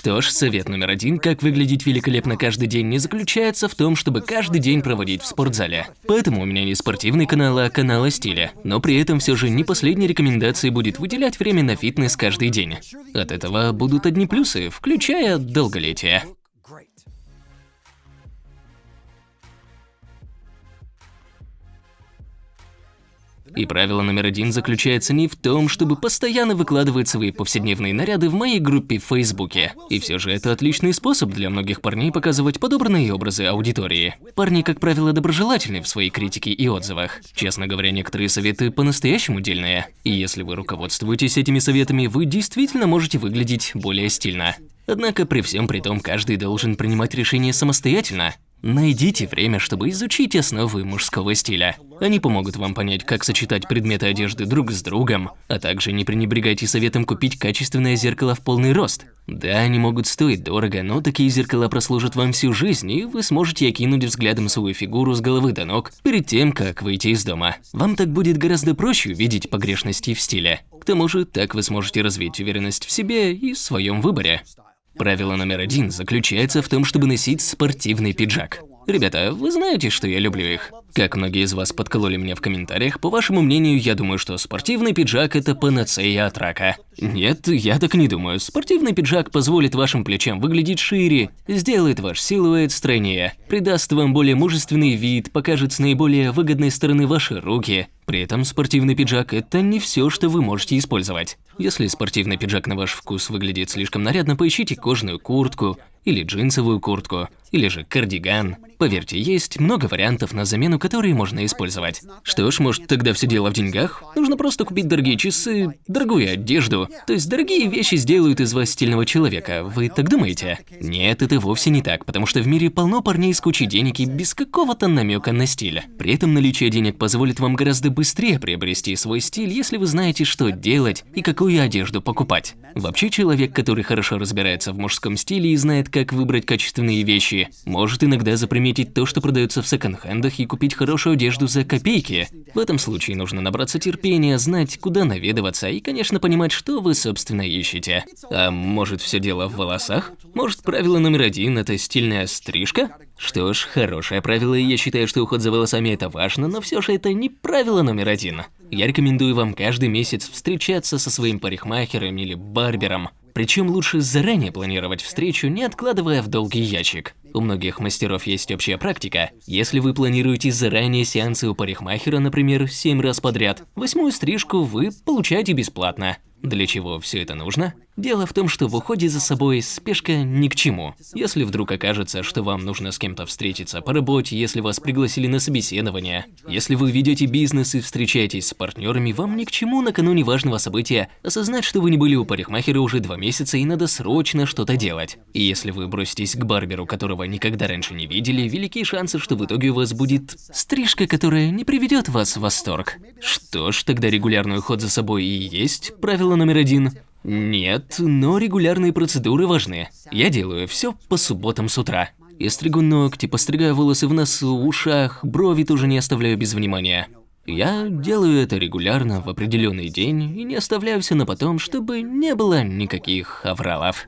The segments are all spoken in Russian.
Что ж, совет номер один, как выглядеть великолепно каждый день, не заключается в том, чтобы каждый день проводить в спортзале. Поэтому у меня не спортивный канал, а канал о стиле. Но при этом все же не последней рекомендацией будет выделять время на фитнес каждый день. От этого будут одни плюсы, включая долголетие. И правило номер один заключается не в том, чтобы постоянно выкладывать свои повседневные наряды в моей группе в Фейсбуке. И все же это отличный способ для многих парней показывать подобранные образы аудитории. Парни, как правило, доброжелательны в своей критике и отзывах. Честно говоря, некоторые советы по-настоящему дельные. И если вы руководствуетесь этими советами, вы действительно можете выглядеть более стильно. Однако при всем при том каждый должен принимать решение самостоятельно. Найдите время, чтобы изучить основы мужского стиля. Они помогут вам понять, как сочетать предметы одежды друг с другом, а также не пренебрегайте советом купить качественное зеркало в полный рост. Да, они могут стоить дорого, но такие зеркала прослужат вам всю жизнь, и вы сможете окинуть взглядом свою фигуру с головы до ног перед тем, как выйти из дома. Вам так будет гораздо проще увидеть погрешности в стиле. К тому же, так вы сможете развить уверенность в себе и в своем выборе. Правило номер один заключается в том, чтобы носить спортивный пиджак. Ребята, вы знаете, что я люблю их? Как многие из вас подкололи меня в комментариях, по вашему мнению, я думаю, что спортивный пиджак – это панацея от рака. Нет, я так не думаю. Спортивный пиджак позволит вашим плечам выглядеть шире, сделает ваш силуэт стройнее, придаст вам более мужественный вид, покажет с наиболее выгодной стороны ваши руки. При этом спортивный пиджак – это не все, что вы можете использовать. Если спортивный пиджак на ваш вкус выглядит слишком нарядно, поищите кожаную куртку или джинсовую куртку или же кардиган. Поверьте, есть много вариантов на замену, которые можно использовать. Что ж, может тогда все дело в деньгах? Нужно просто купить дорогие часы, дорогую одежду. То есть дорогие вещи сделают из вас стильного человека. Вы так думаете? Нет, это вовсе не так, потому что в мире полно парней с кучей денег и без какого-то намека на стиль. При этом наличие денег позволит вам гораздо быстрее приобрести свой стиль, если вы знаете, что делать и какую одежду покупать. Вообще, человек, который хорошо разбирается в мужском стиле и знает, как выбрать качественные вещи, может иногда заприметить то, что продается в секонд-хендах и купить хорошую одежду за копейки. В этом случае нужно набраться терпения, знать, куда наведываться и, конечно, понимать, что вы, собственно, ищете. А может, все дело в волосах? Может, правило номер один – это стильная стрижка? Что ж, хорошее правило, и я считаю, что уход за волосами это важно, но все же это не правило номер один. Я рекомендую вам каждый месяц встречаться со своим парикмахером или барбером. Причем лучше заранее планировать встречу, не откладывая в долгий ящик. У многих мастеров есть общая практика. Если вы планируете заранее сеансы у парикмахера, например, 7 раз подряд, восьмую стрижку вы получаете бесплатно. Для чего все это нужно? Дело в том, что в уходе за собой спешка ни к чему. Если вдруг окажется, что вам нужно с кем-то встретиться по работе, если вас пригласили на собеседование, если вы ведете бизнес и встречаетесь с партнерами, вам ни к чему накануне важного события осознать, что вы не были у парикмахера уже два месяца и надо срочно что-то делать. И если вы броситесь к барберу, которого никогда раньше не видели, велики шансы, что в итоге у вас будет стрижка, которая не приведет вас в восторг. Что ж, тогда регулярный уход за собой и есть правило номер один. Нет, но регулярные процедуры важны. Я делаю все по субботам с утра. Я стригу ногти, постригаю волосы в носу, ушах, брови тоже не оставляю без внимания. Я делаю это регулярно в определенный день и не оставляю все на потом, чтобы не было никаких авралов.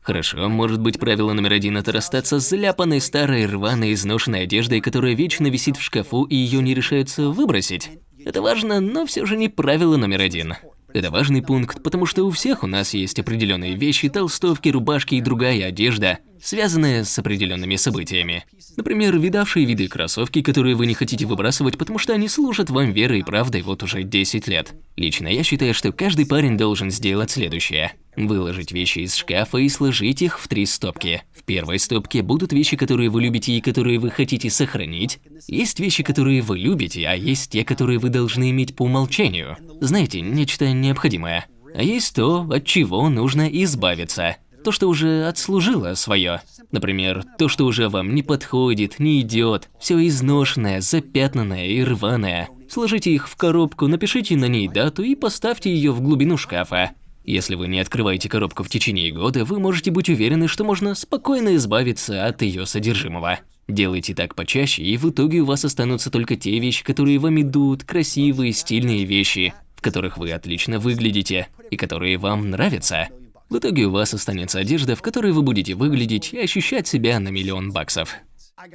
Хорошо, может быть правило номер один – это расстаться с заляпанной, старой, рваной, изношенной одеждой, которая вечно висит в шкафу и ее не решается выбросить. Это важно, но все же не правило номер один. Это важный пункт, потому что у всех у нас есть определенные вещи, толстовки, рубашки и другая одежда, связанная с определенными событиями. Например, видавшие виды кроссовки, которые вы не хотите выбрасывать, потому что они служат вам верой и правдой вот уже 10 лет. Лично я считаю, что каждый парень должен сделать следующее. Выложить вещи из шкафа и сложить их в три стопки. В первой стопке будут вещи, которые вы любите и которые вы хотите сохранить. Есть вещи, которые вы любите, а есть те, которые вы должны иметь по умолчанию. Знаете, нечто необходимое. А есть то, от чего нужно избавиться. То, что уже отслужило свое. Например, то, что уже вам не подходит, не идет, все изношенное, запятнанное и рваное. Сложите их в коробку, напишите на ней дату и поставьте ее в глубину шкафа. Если вы не открываете коробку в течение года, вы можете быть уверены, что можно спокойно избавиться от ее содержимого. Делайте так почаще, и в итоге у вас останутся только те вещи, которые вам идут, красивые, стильные вещи, в которых вы отлично выглядите и которые вам нравятся. В итоге у вас останется одежда, в которой вы будете выглядеть и ощущать себя на миллион баксов.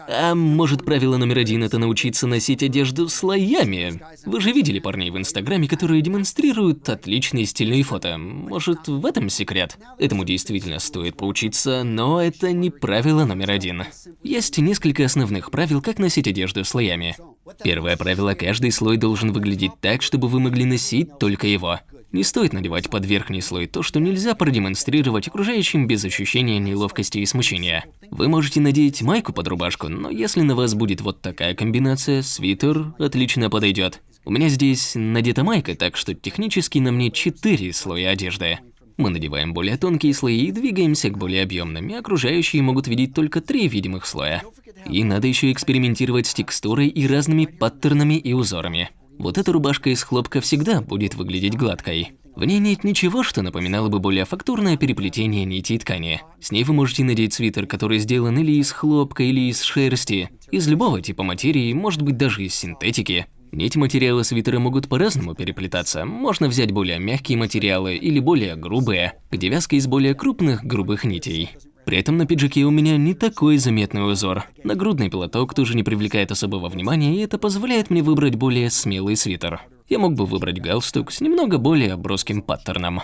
А может правило номер один – это научиться носить одежду слоями? Вы же видели парней в Инстаграме, которые демонстрируют отличные стильные фото. Может, в этом секрет? Этому действительно стоит поучиться, но это не правило номер один. Есть несколько основных правил, как носить одежду слоями. Первое правило – каждый слой должен выглядеть так, чтобы вы могли носить только его. Не стоит надевать под верхний слой то, что нельзя продемонстрировать окружающим без ощущения неловкости и смущения. Вы можете надеть майку под рубашку, но если на вас будет вот такая комбинация, свитер отлично подойдет. У меня здесь надета майка, так что технически на мне 4 слоя одежды. Мы надеваем более тонкие слои и двигаемся к более объемным, и окружающие могут видеть только три видимых слоя. И надо еще экспериментировать с текстурой и разными паттернами и узорами. Вот эта рубашка из хлопка всегда будет выглядеть гладкой. В ней нет ничего, что напоминало бы более фактурное переплетение нити и ткани. С ней вы можете надеть свитер, который сделан или из хлопка, или из шерсти, из любого типа материи, может быть даже из синтетики. Нити материала свитера могут по-разному переплетаться. Можно взять более мягкие материалы или более грубые, где вязка из более крупных грубых нитей. При этом на пиджаке у меня не такой заметный узор. Нагрудный платок тоже не привлекает особого внимания, и это позволяет мне выбрать более смелый свитер. Я мог бы выбрать галстук с немного более броским паттерном.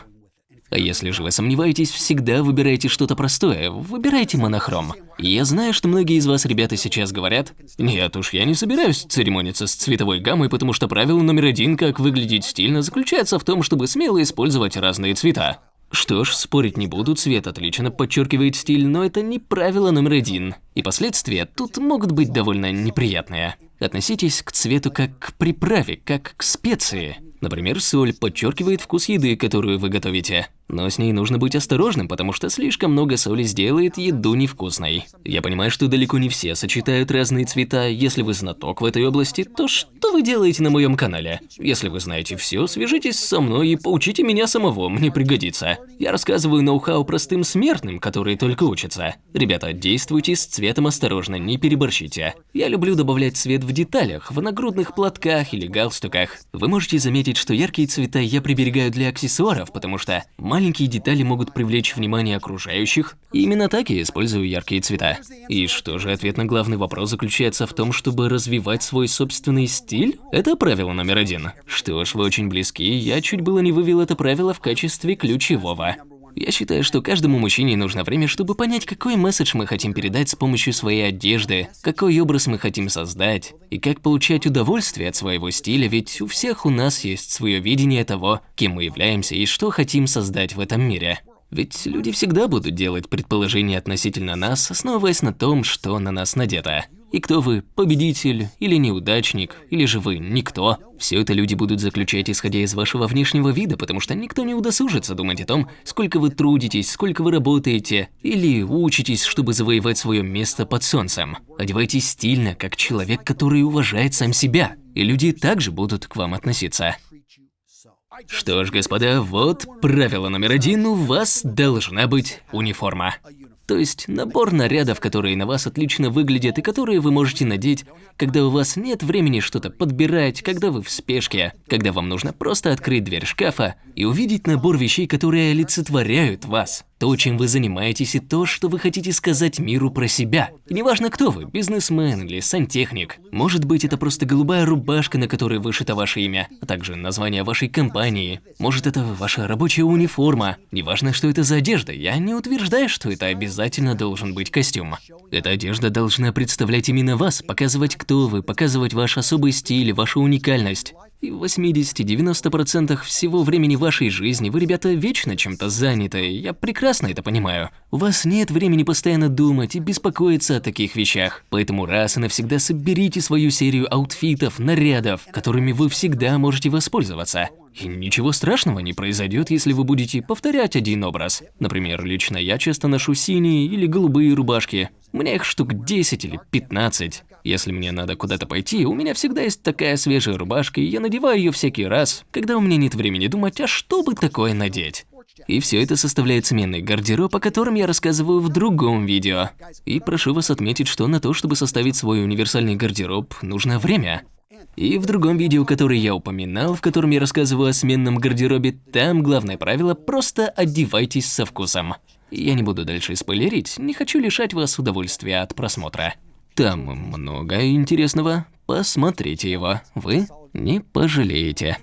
А если же вы сомневаетесь, всегда выбирайте что-то простое, выбирайте монохром. Я знаю, что многие из вас, ребята, сейчас говорят, «Нет уж, я не собираюсь церемониться с цветовой гаммой, потому что правило номер один, как выглядеть стильно, заключается в том, чтобы смело использовать разные цвета». Что ж, спорить не буду, цвет отлично подчеркивает стиль, но это не правило номер один. И последствия тут могут быть довольно неприятные. Относитесь к цвету как к приправе, как к специи. Например, соль подчеркивает вкус еды, которую вы готовите. Но с ней нужно быть осторожным, потому что слишком много соли сделает еду невкусной. Я понимаю, что далеко не все сочетают разные цвета. Если вы знаток в этой области, то что вы делаете на моем канале? Если вы знаете все, свяжитесь со мной и поучите меня самого, мне пригодится. Я рассказываю ноу-хау простым смертным, которые только учатся. Ребята, действуйте с цветом осторожно, не переборщите. Я люблю добавлять цвет в деталях, в нагрудных платках или галстуках. Вы можете заметить, что яркие цвета я приберегаю для аксессуаров, потому что маленькие детали могут привлечь внимание окружающих, и именно так я использую яркие цвета. И что же, ответ на главный вопрос заключается в том, чтобы развивать свой собственный стиль? Это правило номер один. Что ж, вы очень близки, я чуть было не вывел это правило в качестве ключевого. Я считаю, что каждому мужчине нужно время, чтобы понять, какой месседж мы хотим передать с помощью своей одежды, какой образ мы хотим создать, и как получать удовольствие от своего стиля, ведь у всех у нас есть свое видение того, кем мы являемся и что хотим создать в этом мире. Ведь люди всегда будут делать предположения относительно нас, основываясь на том, что на нас надето. И кто вы, победитель или неудачник, или же вы никто, все это люди будут заключать, исходя из вашего внешнего вида, потому что никто не удосужится думать о том, сколько вы трудитесь, сколько вы работаете, или учитесь, чтобы завоевать свое место под солнцем. Одевайтесь стильно, как человек, который уважает сам себя, и люди также будут к вам относиться. Что ж, господа, вот правило номер один, у вас должна быть униформа. То есть набор нарядов, которые на вас отлично выглядят и которые вы можете надеть, когда у вас нет времени что-то подбирать, когда вы в спешке, когда вам нужно просто открыть дверь шкафа и увидеть набор вещей, которые олицетворяют вас то, чем вы занимаетесь, и то, что вы хотите сказать миру про себя. И неважно, кто вы, бизнесмен или сантехник. Может быть, это просто голубая рубашка, на которой вышито ваше имя, а также название вашей компании. Может, это ваша рабочая униформа. Неважно, что это за одежда, я не утверждаю, что это обязательно должен быть костюм. Эта одежда должна представлять именно вас, показывать, кто вы, показывать ваш особый стиль, вашу уникальность. И в 80-90% всего времени вашей жизни вы, ребята, вечно чем-то заняты, я прекрасно это понимаю. У вас нет времени постоянно думать и беспокоиться о таких вещах. Поэтому раз и навсегда соберите свою серию аутфитов, нарядов, которыми вы всегда можете воспользоваться. И ничего страшного не произойдет, если вы будете повторять один образ. Например, лично я часто ношу синие или голубые рубашки. У меня их штук 10 или 15. Если мне надо куда-то пойти, у меня всегда есть такая свежая рубашка, и я надеваю ее всякий раз, когда у меня нет времени думать, а что бы такое надеть. И все это составляет сменный гардероб, о котором я рассказываю в другом видео. И прошу вас отметить, что на то, чтобы составить свой универсальный гардероб, нужно время. И в другом видео, которое я упоминал, в котором я рассказываю о сменном гардеробе, там главное правило – просто одевайтесь со вкусом. Я не буду дальше спойлерить, не хочу лишать вас удовольствия от просмотра. Там много интересного, посмотрите его, вы не пожалеете.